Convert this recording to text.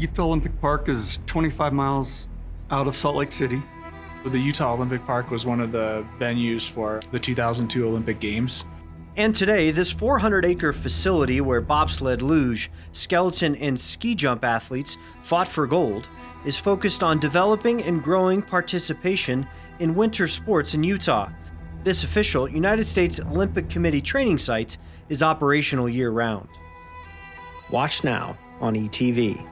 Utah Olympic Park is 25 miles out of Salt Lake City. The Utah Olympic Park was one of the venues for the 2002 Olympic Games. And today, this 400 acre facility where bobsled, luge, skeleton, and ski jump athletes fought for gold is focused on developing and growing participation in winter sports in Utah. This official United States Olympic Committee training site is operational year round. Watch now on ETV.